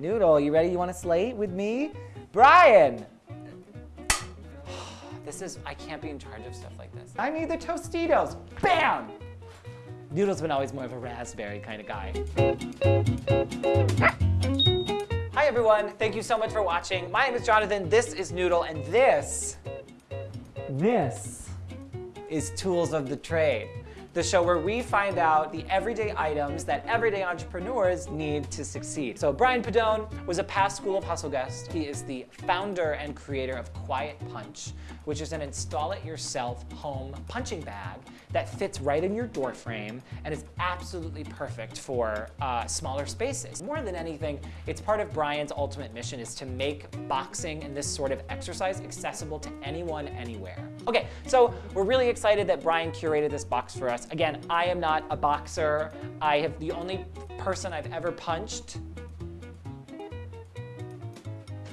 Noodle, you ready? You want to slate with me? Brian! This is, I can't be in charge of stuff like this. I need the Tostitos. Bam! Noodle's been always more of a raspberry kind of guy. Hi everyone, thank you so much for watching. My name is Jonathan, this is Noodle, and this, this is Tools of the Trade the show where we find out the everyday items that everyday entrepreneurs need to succeed. So Brian Pedone was a past School of Hustle guest. He is the founder and creator of Quiet Punch, which is an install-it-yourself home punching bag that fits right in your door frame and is absolutely perfect for uh, smaller spaces. More than anything, it's part of Brian's ultimate mission is to make boxing and this sort of exercise accessible to anyone, anywhere. Okay, so we're really excited that Brian curated this box for us. Again, I am not a boxer. I have the only person I've ever punched.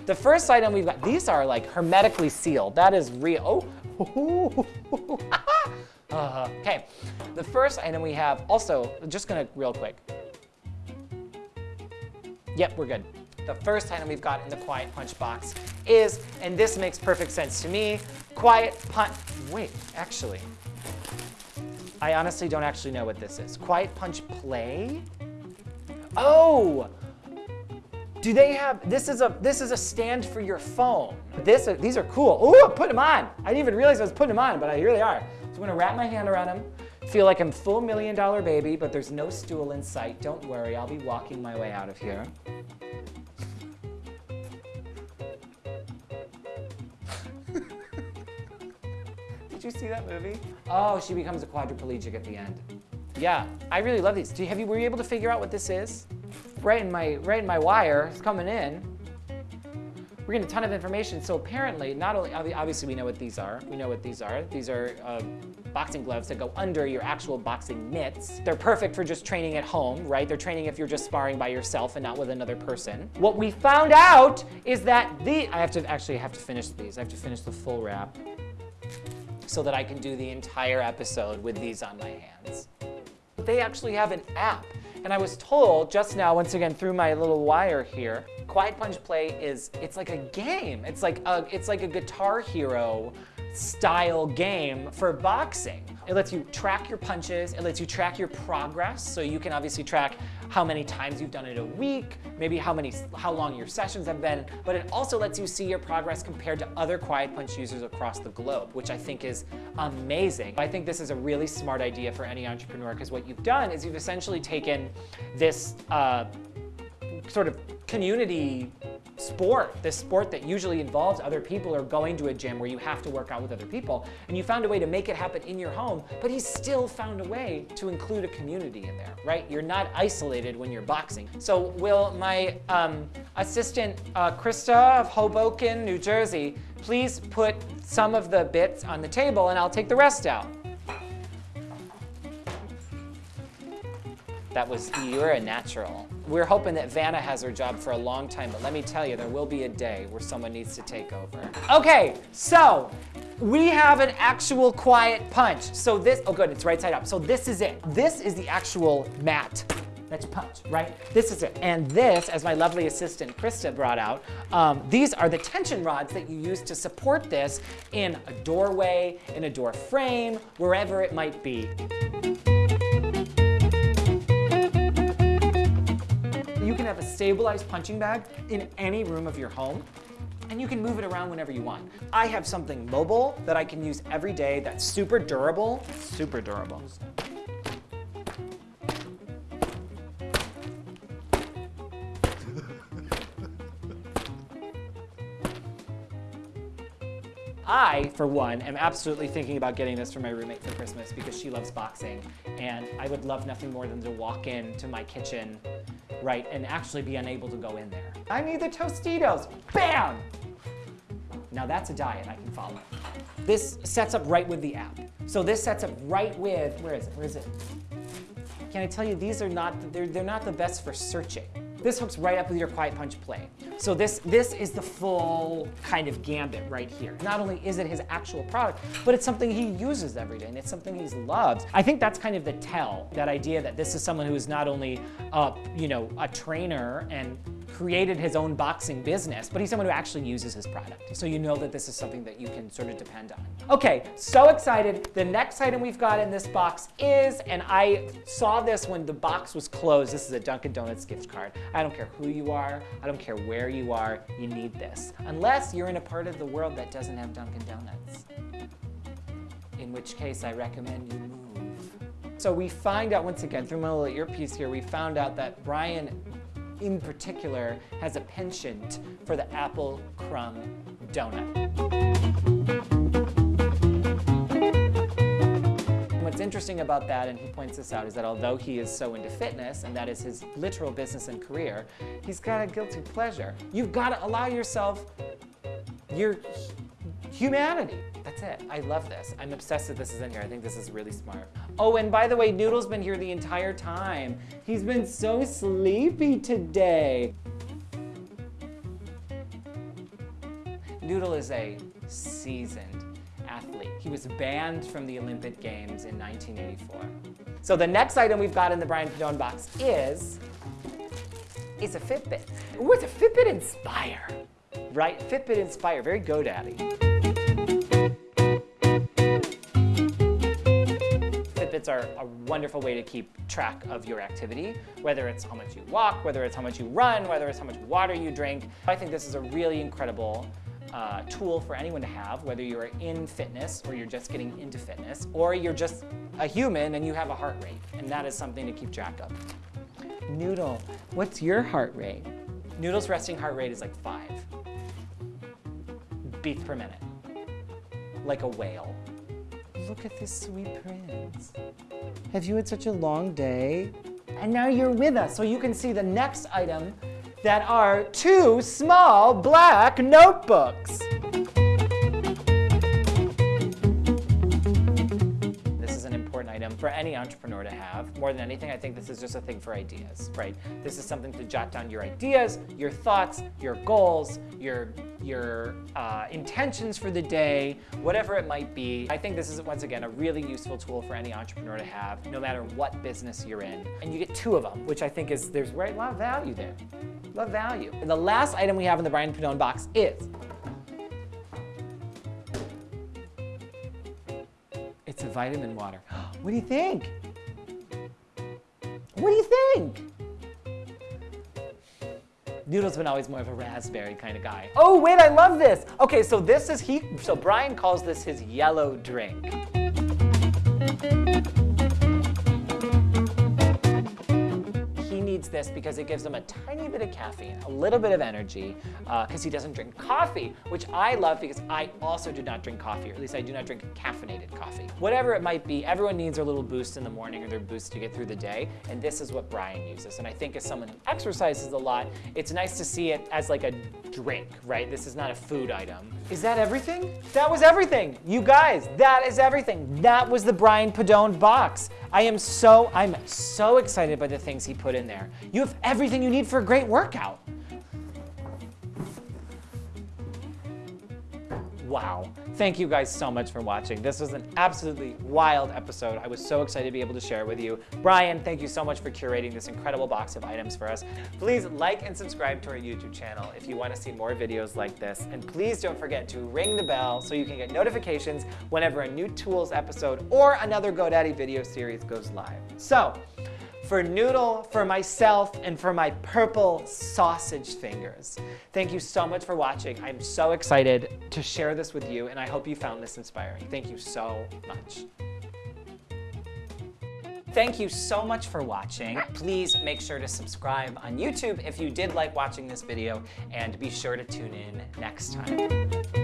The first item we've got, these are like hermetically sealed. That is real. Oh. uh, okay, the first item we have, also, just gonna real quick. Yep, we're good. The first item we've got in the Quiet Punch box is, and this makes perfect sense to me, Quiet Punch, wait, actually, I honestly don't actually know what this is. Quiet Punch Play? Oh! Do they have, this is a this is a stand for your phone. This, these are cool. Oh, put them on. I didn't even realize I was putting them on, but here they are. So I'm gonna wrap my hand around them, feel like I'm full million dollar baby, but there's no stool in sight. Don't worry, I'll be walking my way out of here. Did you see that movie? Oh, she becomes a quadriplegic at the end. Yeah, I really love these. Do you, have you, were you able to figure out what this is? Right in my, right in my wire, it's coming in. We're getting a ton of information. So apparently, not only, obviously we know what these are. We know what these are. These are uh, boxing gloves that go under your actual boxing mitts. They're perfect for just training at home, right? They're training if you're just sparring by yourself and not with another person. What we found out is that the, I have to actually have to finish these. I have to finish the full wrap so that I can do the entire episode with these on my hands. They actually have an app. And I was told just now, once again, through my little wire here, Quiet Punch Play is, it's like a game. It's like a, it's like a Guitar Hero style game for boxing. It lets you track your punches, it lets you track your progress, so you can obviously track how many times you've done it a week, maybe how many, how long your sessions have been, but it also lets you see your progress compared to other Quiet Punch users across the globe, which I think is amazing. I think this is a really smart idea for any entrepreneur because what you've done is you've essentially taken this uh, sort of community sport, this sport that usually involves other people or going to a gym where you have to work out with other people, and you found a way to make it happen in your home, but he's still found a way to include a community in there, right? You're not isolated when you're boxing. So will my um, assistant, uh, Krista of Hoboken, New Jersey, please put some of the bits on the table and I'll take the rest out. That was, you're a natural. We're hoping that Vanna has her job for a long time, but let me tell you, there will be a day where someone needs to take over. Okay, so we have an actual quiet punch. So this, oh good, it's right side up. So this is it. This is the actual mat. That's punch, right? This is it. And this, as my lovely assistant Krista brought out, um, these are the tension rods that you use to support this in a doorway, in a door frame, wherever it might be. Stabilized punching bag in any room of your home and you can move it around whenever you want. I have something mobile that I can use every day that's super durable, super durable. I, for one, am absolutely thinking about getting this for my roommate for Christmas because she loves boxing, and I would love nothing more than to walk into my kitchen, right, and actually be unable to go in there. I need the Tostitos, bam! Now that's a diet I can follow. This sets up right with the app. So this sets up right with, where is it, where is it? Can I tell you, these are not, they're, they're not the best for searching. This hooks right up with your Quiet Punch Play. So this, this is the full kind of gambit right here. Not only is it his actual product, but it's something he uses every day and it's something he loves. I think that's kind of the tell, that idea that this is someone who is not only, a, you know, a trainer and created his own boxing business, but he's someone who actually uses his product. So you know that this is something that you can sort of depend on. Okay, so excited. The next item we've got in this box is, and I saw this when the box was closed, this is a Dunkin' Donuts gift card. I don't care who you are, I don't care where you are, you need this. Unless you're in a part of the world that doesn't have Dunkin' Donuts. In which case I recommend you move. So we find out once again through my little earpiece here, we found out that Brian in particular has a penchant for the apple crumb donut. What's interesting about that, and he points this out, is that although he is so into fitness, and that is his literal business and career, he's got a guilty pleasure. You've got to allow yourself your humanity. That's it. I love this. I'm obsessed that this is in here. I think this is really smart. Oh, and by the way, Noodle's been here the entire time. He's been so sleepy today. Noodle is a seasoned athlete. He was banned from the Olympic Games in 1984. So the next item we've got in the Brian Pedone box is, is a Fitbit. Ooh, it's a Fitbit Inspire, right? Fitbit Inspire, very GoDaddy. Fitbits are a wonderful way to keep track of your activity, whether it's how much you walk, whether it's how much you run, whether it's how much water you drink. I think this is a really incredible uh, tool for anyone to have, whether you're in fitness or you're just getting into fitness, or you're just a human and you have a heart rate, and that is something to keep track of. Noodle, what's your heart rate? Noodle's resting heart rate is like five beats per minute, like a whale. Look at this sweet prince. Have you had such a long day? And now you're with us, so you can see the next item that are two small black notebooks. For any entrepreneur to have. More than anything, I think this is just a thing for ideas, right? This is something to jot down your ideas, your thoughts, your goals, your your uh, intentions for the day, whatever it might be. I think this is, once again, a really useful tool for any entrepreneur to have, no matter what business you're in. And you get two of them, which I think is, there's a lot of value there. A lot of value. And the last item we have in the Brian Pedone box is It's a vitamin water. What do you think? What do you think? Noodle's been always more of a raspberry kind of guy. Oh, wait, I love this. Okay, so this is he, so Brian calls this his yellow drink. Needs this because it gives him a tiny bit of caffeine, a little bit of energy, because uh, he doesn't drink coffee, which I love because I also do not drink coffee, or at least I do not drink caffeinated coffee. Whatever it might be, everyone needs a little boost in the morning or their boost to get through the day, and this is what Brian uses. And I think as someone who exercises a lot, it's nice to see it as like a drink, right? This is not a food item. Is that everything? That was everything. You guys, that is everything. That was the Brian Pedone box. I am so, I'm so excited by the things he put in there. You have everything you need for a great workout. Wow. Thank you guys so much for watching. This was an absolutely wild episode. I was so excited to be able to share with you. Brian, thank you so much for curating this incredible box of items for us. Please like and subscribe to our YouTube channel if you want to see more videos like this. And please don't forget to ring the bell so you can get notifications whenever a new tools episode or another GoDaddy video series goes live. So, for Noodle, for myself, and for my purple sausage fingers. Thank you so much for watching. I'm so excited to share this with you, and I hope you found this inspiring. Thank you so much. Thank you so much for watching. Please make sure to subscribe on YouTube if you did like watching this video, and be sure to tune in next time.